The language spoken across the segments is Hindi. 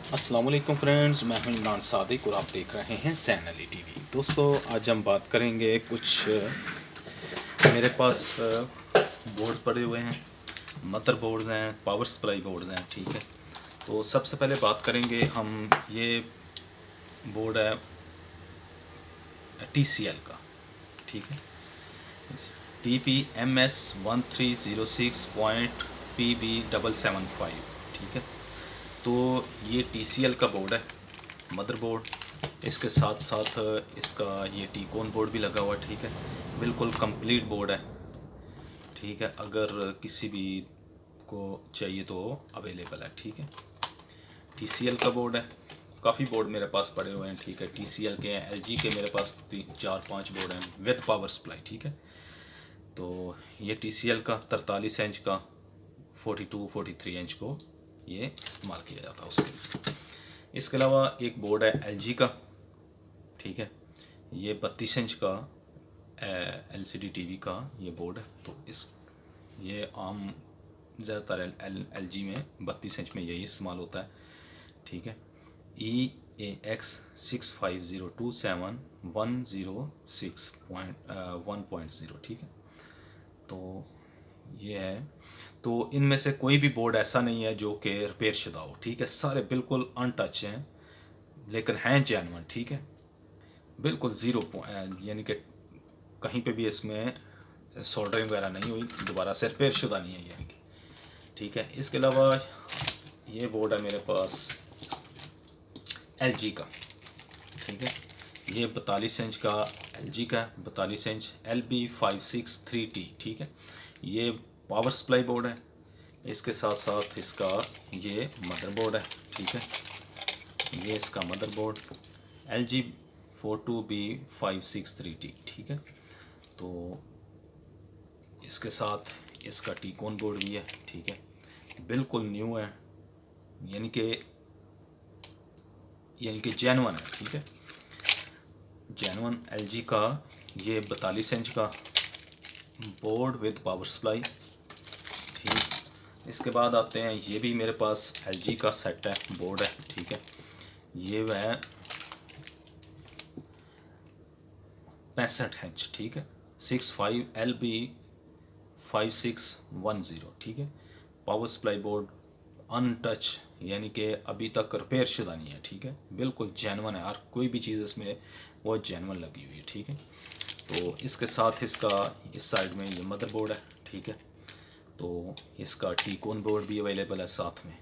वालेकुम फ्रेंड्स, मैं हूँ इमरान सादिक और आप देख रहे हैं सैन अली टीवी। दोस्तों, आज हम बात करेंगे कुछ मेरे पास बोर्ड पड़े हुए हैं मदर बोर्ड्स हैं पावर सप्लाई बोर्ड्स हैं, ठीक है? तो सबसे पहले बात करेंगे हम, ये बोर्ड है टी सी एल का, ठीक है? T P M S one three zero six point P B double seven five ठीक है? तो ये TCL का बोर्ड है मदरबोर्ड इसके साथ साथ, इसका ये टीकोन बोर्ड भी लगा हुआ है, ठीक है? बिल्कुल कंप्लीट बोर्ड है, ठीक है? अगर किसी भी को चाहिए तो अवेलेबल है, ठीक है? TCL का बोर्ड है। काफ़ी बोर्ड मेरे पास पड़े हुए हैं, ठीक है? TCL के हैं LG के मेरे पास तीन, चार, पाँच बोर्ड हैं विद पावर सप्लाई ठीक है? तो ये TCL का, तरतालीस इंच का 42 43 इंच को ये इस्तेमाल किया जाता है उसके इसके अलावा एक बोर्ड है एलजी का, ठीक है? ये बत्तीस इंच का L C D T V का ये बोर्ड है। तो इस, ये आम ज़्यादातर एल एल जी में बत्तीस इंच में यही इस्तेमाल होता है, ठीक है? E A X six five zero two seven one zero six point one point zero ठीक है? तो ये है तो इनमें से कोई भी बोर्ड ऐसा नहीं है जो कि रिपेयर शुदा हो, ठीक है? सारे बिल्कुल अनटच हैं, लेकिन हैं जैनवन ठीक है? बिल्कुल ज़ीरो यानी कि कहीं पे भी इसमें सोल्डरिंग वगैरह नहीं हुई, दोबारा से रिपेयर शुदा नहीं है यानी कि, ठीक है? इसके अलावा ये बोर्ड है मेरे पास एलजी का, ठीक है? ये बतालीस इंच का एलजी का है, बतालीस inch L B five six three T ठीक है? ये पावर सप्लाई बोर्ड है। इसके साथ साथ इसका ये मदरबोर्ड है, ठीक है? ये इसका motherboard L G four two B five six three T, ठीक है? तो इसके साथ इसका टीकोन बोर्ड भी है, ठीक है? बिल्कुल न्यू है, यानी कि यानी कि जैनवन है, ठीक है? जैनवन एलजी का ये बतालीस इंच का बोर्ड विद पावर सप्लाई इसके बाद आते हैं, ये भी मेरे पास एलजी का सेट है बोर्ड है, ठीक है। ये वह पैंसठ इंच ठीक है। Six five L B five six one zero ठीक है। पावर सप्लाई बोर्ड अनटच यानी कि अभी तक रिपेयर शुदा नहीं है, ठीक है। बिल्कुल जैनवन है और कोई भी चीज़ इसमें वो जैनवन लगी हुई है, ठीक है। तो इसके साथ इसका, इस साइड में ये मदरबोर्ड है, ठीक है। तो इसका टीकोन बोर्ड भी अवेलेबल है साथ में,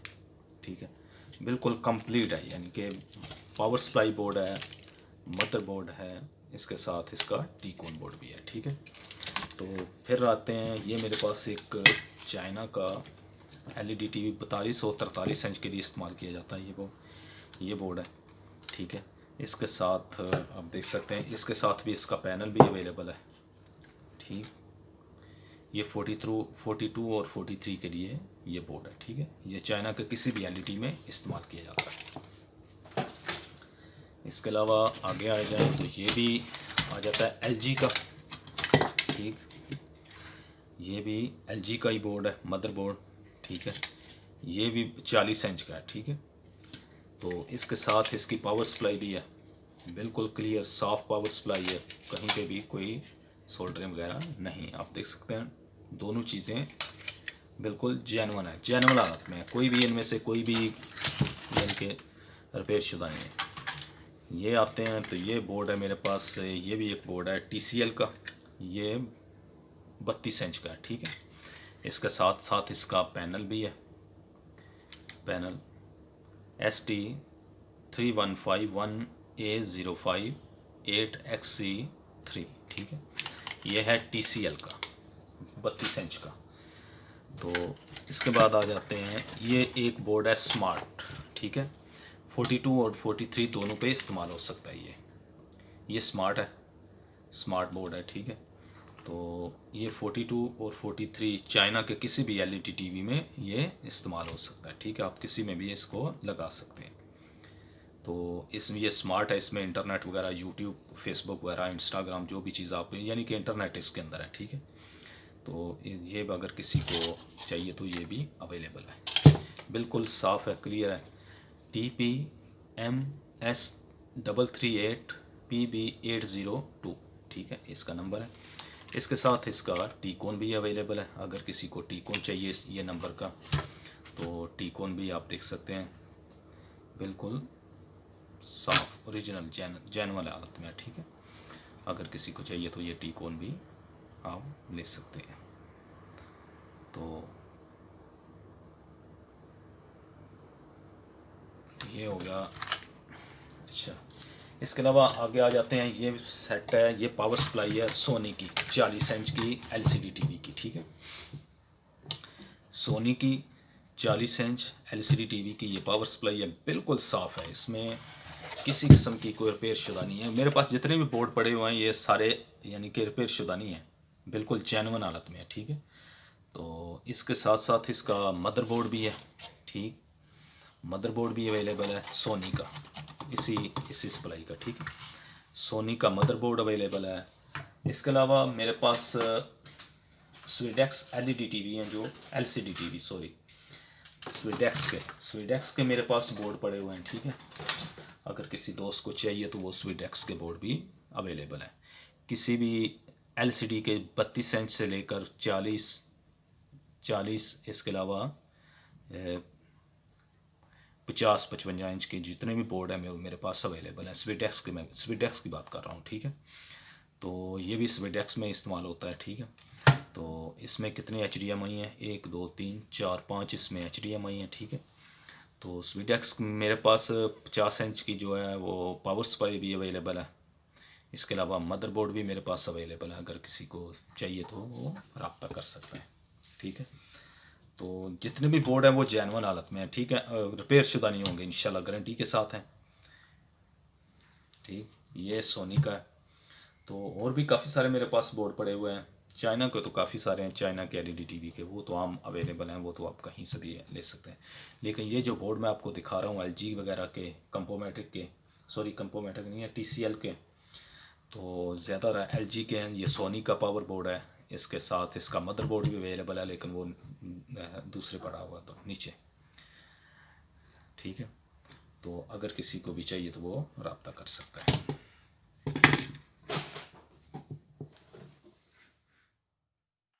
ठीक है? बिल्कुल कंप्लीट है, यानी कि पावर सप्लाई बोर्ड है मदर बोर्ड है, इसके साथ इसका टीकोन बोर्ड भी है, ठीक है? तो फिर आते हैं, ये मेरे पास एक चाइना का L E D T V बतालीस और तरतालीस इंच के लिए इस्तेमाल किया जाता है, ये वो, ये बोर्ड है, ठीक है? इसके साथ आप देख सकते हैं, इसके साथ भी इसका पैनल भी अवेलेबल है, ठीक? ये फोर्टी थ्रू फोर्टी टू और फोर्टी थ्री के लिए ये बोर्ड है, ठीक है? ये चाइना के किसी भी एल में इस्तेमाल किया जाता है। इसके अलावा आगे आ जाए तो ये भी आ जाता है एलजी का, ठीक? ये भी एलजी का ही बोर्ड है मदर बोर्ड ठीक है? ये भी चालीस इंच का है, ठीक है? तो इसके साथ इसकी पावर सप्लाई भी है। बिल्कुल क्लियर साफ़ पावर सप्लाई है। कहीं पे भी कोई सोल्डरिंग वगैरह नहीं आप देख सकते हैं, दोनों चीज़ें बिल्कुल जैनवन है जैनवन हालत में कोई भी इनमें से कोई भी इनके रिपेयर शुदा नहीं है। ये आते हैं तो ये बोर्ड है मेरे पास, ये भी एक बोर्ड है टीसीएल का। ये बत्तीस इंच का है, ठीक है? इसके साथ साथ इसका पैनल भी है। Panel S T three one five one A zero five eight X C three ठीक है? ये है एल का, बत्तीस इंच का। तो इसके बाद आ जाते हैं, ये एक बोर्ड है स्मार्ट ठीक है? फोर्टी टू और फोर्टी थ्री दोनों पे इस्तेमाल हो सकता है ये। ये स्मार्ट है स्मार्ट बोर्ड है, ठीक है? तो ये 42 और 43 चाइना के किसी भी एलईडी टीवी में ये इस्तेमाल हो सकता है, ठीक है? आप किसी में भी इसको लगा सकते हैं। तो इसमें ये स्मार्ट है, इसमें इंटरनेट वगैरह यूट्यूब फेसबुक वगैरह इंस्टाग्राम जो भी चीज़ आप, यानी कि इंटरनेट इसके अंदर है, ठीक है? तो ये अगर किसी को चाहिए तो ये भी अवेलेबल है। बिल्कुल साफ़ है क्लियर है। T P M S double three eight P B eight zero two ठीक है? इसका नंबर है। इसके साथ इसका टीकोन भी अवेलेबल है। अगर किसी को टीकोन चाहिए, ये नंबर का तो टीकोन भी आप देख सकते हैं। बिल्कुल साफ़ ओरिजिनल जैन जैन हालत में ठीक है? अगर किसी को चाहिए तो ये टी टीकोन भी आप ले सकते हैं। तो ये हो गया। अच्छा इसके अलावा आगे आ जाते हैं, ये सेट है, ये पावर सप्लाई है सोनी की, चालीस इंच की एलसीडी टीवी की, ठीक है? सोनी की चालीस इंच एलसीडी टीवी की ये पावर सप्लाई है, बिल्कुल साफ़ है। इसमें किसी किस्म की कोई रिपेयर शुदा नहीं है। मेरे पास जितने भी बोर्ड पड़े हुए हैं, ये सारे यानी कि रिपेयर शुदा नहीं है। बिल्कुल चैनवन हालत में है, ठीक है? तो इसके साथ साथ इसका मदरबोर्ड भी है, ठीक? मदरबोर्ड भी अवेलेबल है सोनी का। इसी इसी सप्लाई का, ठीक? है सोनी का मदरबोर्ड अवेलेबल है। इसके अलावा मेरे पास स्वीडेक्स एलईडी टीवी हैं जो एलसीडी टीवी सॉरी स्वीडेक्स के स्वीडेक्स के मेरे पास बोर्ड पड़े हुए हैं, ठीक है? अगर किसी दोस्त को चाहिए तो वो स्वीडेक्स के बोर्ड भी अवेलेबल है। किसी भी एलसीडी के बत्तीस इंच से लेकर चालीस चालीस, इसके अलावा पचास, पचवंजा इंच के जितने भी बोर्ड हैं मेरे पास अवेलेबल हैं। स्वीडेक्स के मैं स्वीडेक्स की बात कर रहा हूँ, ठीक है? तो ये भी स्वीडेक्स में इस्तेमाल होता है, ठीक है? तो इसमें कितने एच डी एम आई हैं? एक, दो, तीन, चार, पाँच इसमें एच डी एम आई हैं, ठीक है? तो स्वीडेक्स मेरे पास पचास इंच की जो है वो पावर सप्लाई भी अवेलेबल है। इसके अलावा मदरबोर्ड भी मेरे पास अवेलेबल है, अगर किसी को चाहिए तो वो रबता कर सकता है, ठीक है? तो जितने भी बोर्ड हैं वो जैनवन हालत में है, ठीक है? रिपेयर शुदा नहीं होंगे, इंशाल्लाह गारंटी के साथ हैं, ठीक? ये सोनी का है। तो और भी काफ़ी सारे मेरे पास बोर्ड पड़े हुए हैं। चाइना के तो काफ़ी सारे हैं, चाइना के एलईडी टीवी के, वो तो आम अवेलेबल हैं, वो तो आप कहीं से भी ले सकते हैं। लेकिन ये जो बोर्ड मैं आपको दिखा रहा हूँ एलजी वगैरह के कंपोमेटिक के सॉरी कंपोमेटिक नहीं है टीसीएल के तो ज़्यादा एल जी के हैं, ये सोनी का पावर बोर्ड है, इसके साथ इसका मदरबोर्ड भी अवेलेबल है, लेकिन वो दूसरे पड़ा हुआ तो नीचे। ठीक है? तो अगर किसी को भी चाहिए तो वो रबता कर सकता है।